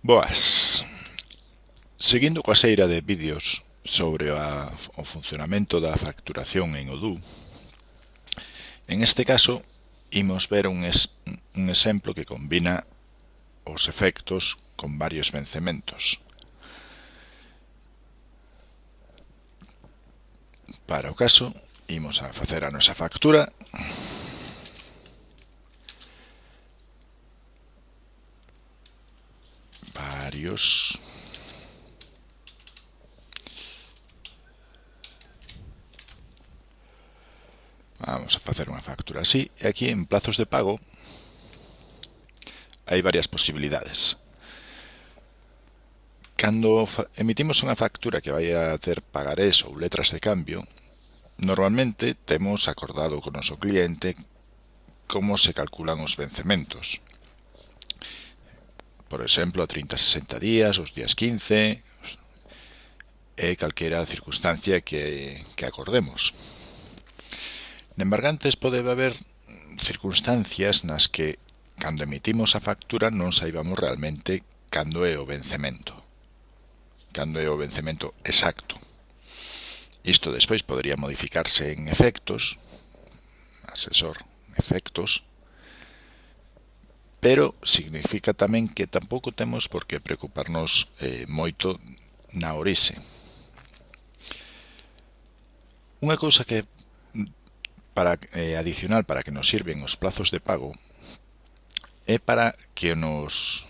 Boas. Seguindo coa seira de vídeos sobre a, o funcionamento da facturación en Odoo, en este caso imos ver un, es, un exemplo que combina os efectos con varios vencementos. Para o caso, imos a facer a nosa factura Dios. Vamos a facer unha factura así. E aquí en plazos de pago hai varias posibilidades. Cando emitimos unha factura que vai a ter pagarés ou letras de cambio, normalmente temos acordado con o noso cliente como se calculan os vencementos por exemplo, a 30, 60 días, os días 15, e calquera circunstancia que, que acordemos. Nembargantes pode haber circunstancias nas que, cando emitimos a factura, non saibamos realmente cando é o vencemento. Cando é o vencemento exacto. Isto despois podría modificarse en efectos, asesor, efectos, pero significa tamén que tampouco temos por que preocuparnos eh, moito na orixe. Unha cousa que para eh, adicional para que nos sirven os plazos de pago é para que nos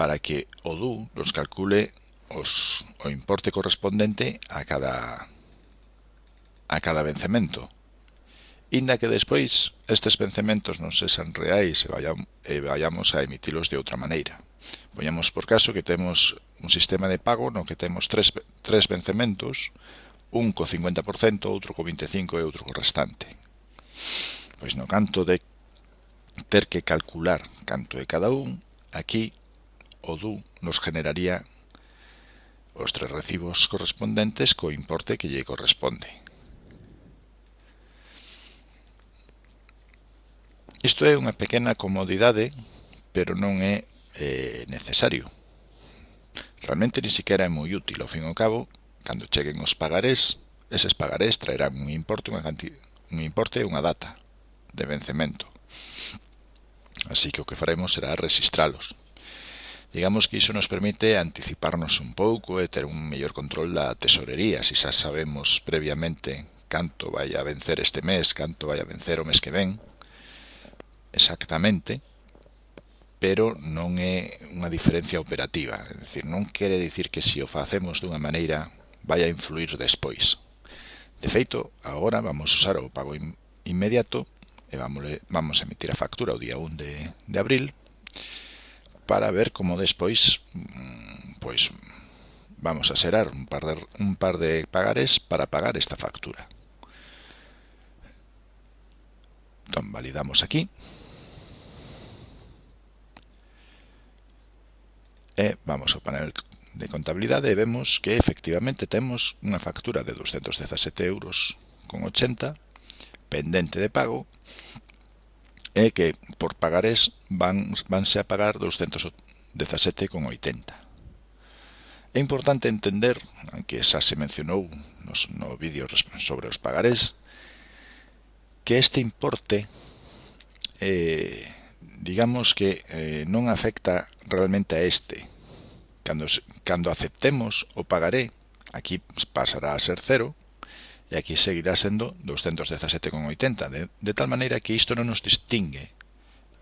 para que o DU nos calcule os, o importe correspondente a cada a cada vencemento inda que despois estes vencementos non sexan reais e, vayam, e vayamos a emitilos de outra maneira. Poñamos por caso que temos un sistema de pago no que temos tres, tres vencementos, un co 50%, outro co 25% e outro co restante. Pois no canto de ter que calcular canto é cada un, aquí o DU nos generaría os tres recibos correspondentes co importe que lle corresponde. Isto é unha pequena comodidade, pero non é eh, necesario. Realmente ni siquiera é moi útil, ao fin e ao cabo, cando cheguen os pagarés, eses pagarés traerán un importe, unha cantidad, un importe e unha data de vencemento. Así que o que faremos será registralos. Digamos que iso nos permite anticiparnos un pouco e ter un mellor control da tesorería, se si xa sabemos previamente canto vai a vencer este mes, canto vai a vencer o mes que ven, exactamente, pero non é unha diferencia operativa, é dicir, non quere dicir que se o facemos dunha maneira vai a influir despois. De feito, agora vamos usar o pago inmediato e vamos, vamos emitir a factura o día 1 de, de abril para ver como despois mm, pois vamos a xerar un par de, un par de pagares para pagar esta factura. Entón, validamos aquí. e vamos ao panel de contabilidade e vemos que efectivamente temos unha factura de 217 euros con 80 pendente de pago e que por pagarés van, vanse a pagar 217,80. É importante entender, que xa se mencionou nos, no vídeo sobre os pagarés, que este importe eh, digamos que eh, non afecta realmente a este. Cando, cando aceptemos o pagaré, aquí pasará a ser cero, e aquí seguirá sendo 217,80, de, de tal maneira que isto non nos distingue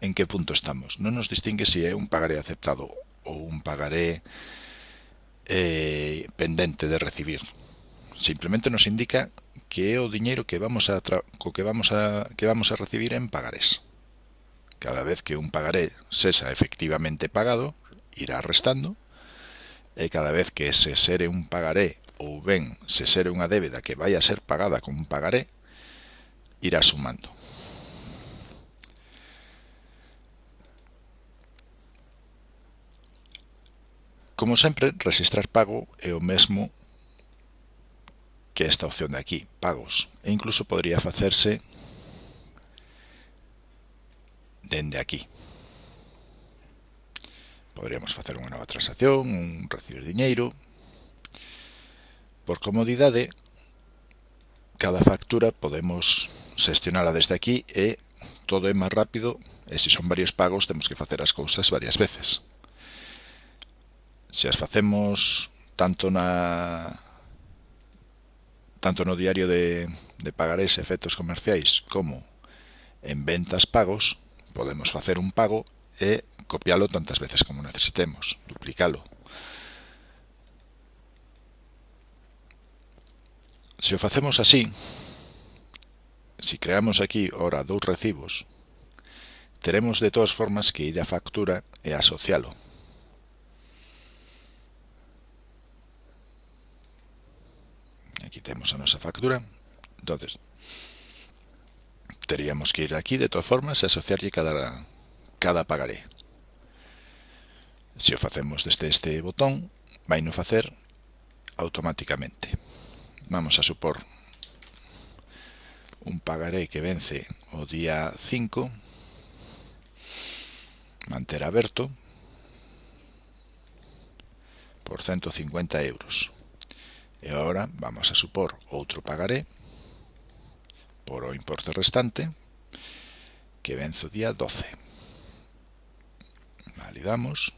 en que punto estamos. Non nos distingue se si é un pagaré aceptado ou un pagaré eh, pendente de recibir. Simplemente nos indica que é o diñeiro que vamos a co que vamos a que vamos a recibir en pagarés. Cada vez que un pagaré sesa efectivamente pagado, irá restando. E cada vez que se sere un pagaré ou ben se sere unha débeda que vai a ser pagada con un pagaré, irá sumando. Como sempre, registrar pago é o mesmo que esta opción de aquí, pagos, e incluso podría facerse dende aquí. Poderíamos facer unha nova transacción, un recibir diñeiro. Por comodidade, cada factura podemos xestionala desde aquí e todo é máis rápido e se son varios pagos temos que facer as cousas varias veces. Se as facemos tanto na tanto no diario de, de pagarés e efectos comerciais como en ventas pagos, podemos facer un pago e copialo tantas veces como necesitemos, duplicalo. Se o facemos así, si creamos aquí ora dous recibos, teremos de todas formas que ir a factura e asocialo. Aquí temos a nosa factura. Entonces, teríamos que ir aquí de todas formas e asociarlle cada, cada pagaré. Se o facemos desde este botón, vai no facer automáticamente. Vamos a supor un pagaré que vence o día 5, manter aberto, por 150 euros. E agora vamos a supor outro pagaré por o importe restante, que vence o día 12. Validamos.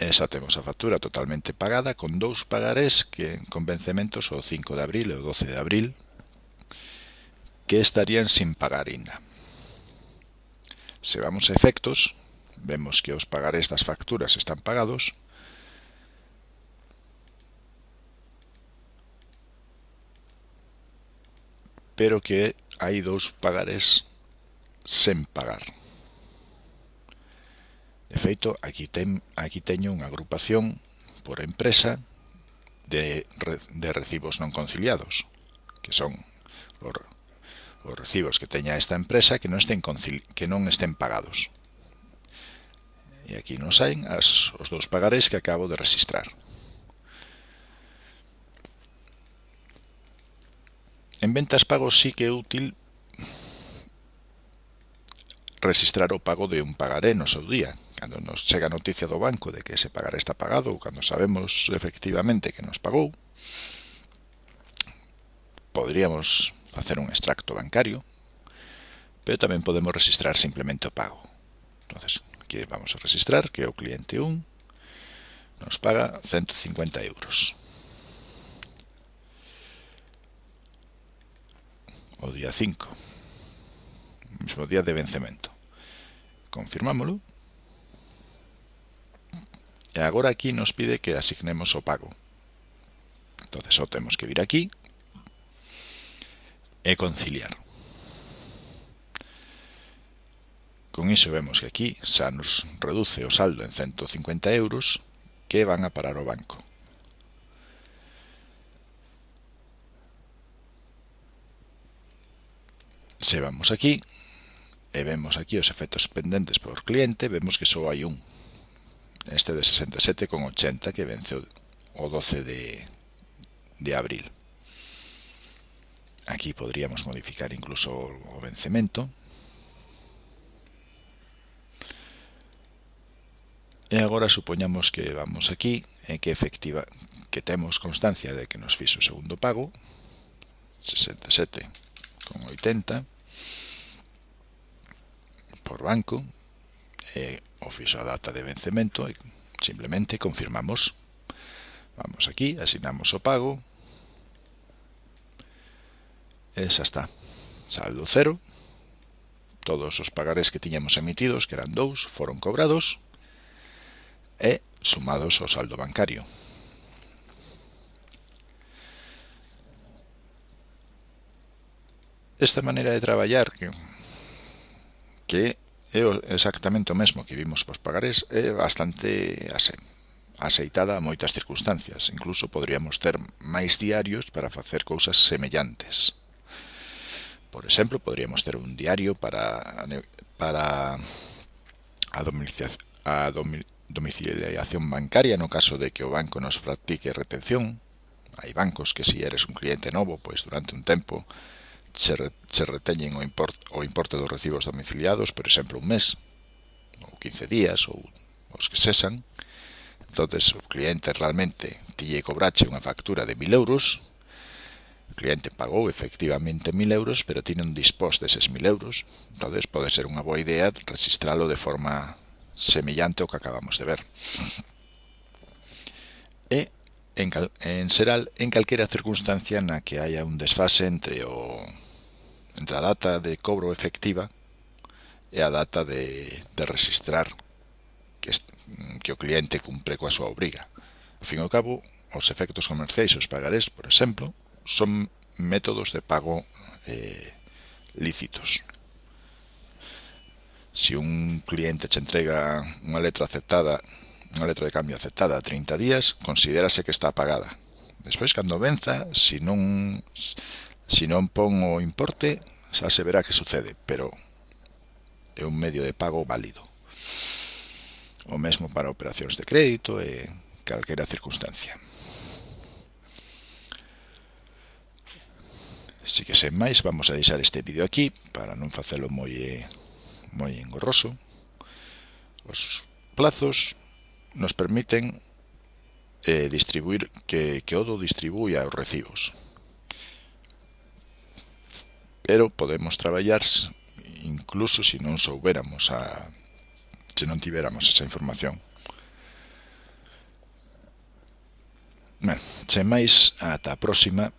E xa temos a factura totalmente pagada, con dous pagarés que con vencementos o 5 de abril e o 12 de abril, que estarían sin pagar ainda. Se vamos a efectos, vemos que os pagarés das facturas están pagados, pero que hai dous pagarés sen pagar. De feito, aquí, ten, aquí teño unha agrupación por empresa de, de recibos non conciliados, que son os, os recibos que teña esta empresa que non estén, concili, que non estén pagados. E aquí nos saen as, os dous pagarés que acabo de registrar. En ventas pagos sí que é útil registrar o pago de un pagaré no seu día. Cando nos chega a noticia do banco de que ese pagaré está pagado ou cando sabemos efectivamente que nos pagou, podríamos facer un extracto bancario, pero tamén podemos registrar simplemente o pago. Entonces, aquí vamos a registrar que o cliente 1 nos paga 150 euros. o día 5, mismo día de vencemento. Confirmámoslo. E agora aquí nos pide que asignemos o pago. Entonces, só temos que vir aquí e conciliar. Con iso vemos que aquí xa nos reduce o saldo en 150 euros que van a parar o banco. Se vamos aquí e vemos aquí os efectos pendentes por cliente, vemos que só hai un. Este de 67,80 que venceu o 12 de, de abril. Aquí podríamos modificar incluso o vencemento. E agora supoñamos que vamos aquí e que efectiva que temos constancia de que nos fixo o segundo pago, 67,80 por banco, eh, e fixo a data de vencemento e simplemente confirmamos. Vamos aquí, asignamos o pago, e xa está. Saldo cero, todos os pagarés que tiñamos emitidos, que eran dous, foron cobrados e sumados ao saldo bancario. Esta maneira de traballar que, que é exactamente o mesmo que vimos pos pagarés, é bastante ase, aceitada a moitas circunstancias. Incluso podríamos ter máis diarios para facer cousas semellantes. Por exemplo, podríamos ter un diario para, para a, domiciliación, a domiciliación bancaria no caso de que o banco nos practique retención. Hai bancos que se si eres un cliente novo, pois durante un tempo se, re, se reteñen o, import, o importe dos recibos domiciliados, por exemplo, un mes, ou 15 días, ou os que cesan. entonces o cliente realmente tille cobrache unha factura de 1000 euros, o cliente pagou efectivamente 1000 euros, pero tiene un dispós deses 1000 euros, entonces pode ser unha boa idea registralo de forma semellante ao que acabamos de ver. E en, cal, en Seral en calquera circunstancia na que haya un desfase entre o entre a data de cobro efectiva e a data de, de registrar que, que o cliente cumpre coa súa obriga. Ao fin e ao cabo, os efectos comerciais os pagarés, por exemplo, son métodos de pago eh, lícitos. Si un cliente che entrega unha letra aceptada unha letra de cambio aceptada a 30 días, considerase que está pagada. Despois, cando venza, se non, se non pon o importe, xa se verá que sucede, pero é un medio de pago válido. O mesmo para operacións de crédito e calquera circunstancia. Así que sen máis, vamos a deixar este vídeo aquí para non facelo moi eh, moi engorroso. Os plazos nos permiten eh, distribuir que, que Odo distribuya os recibos. Pero podemos traballar incluso se non souberamos a se non tiveramos esa información. Ben, sen máis, ata a próxima.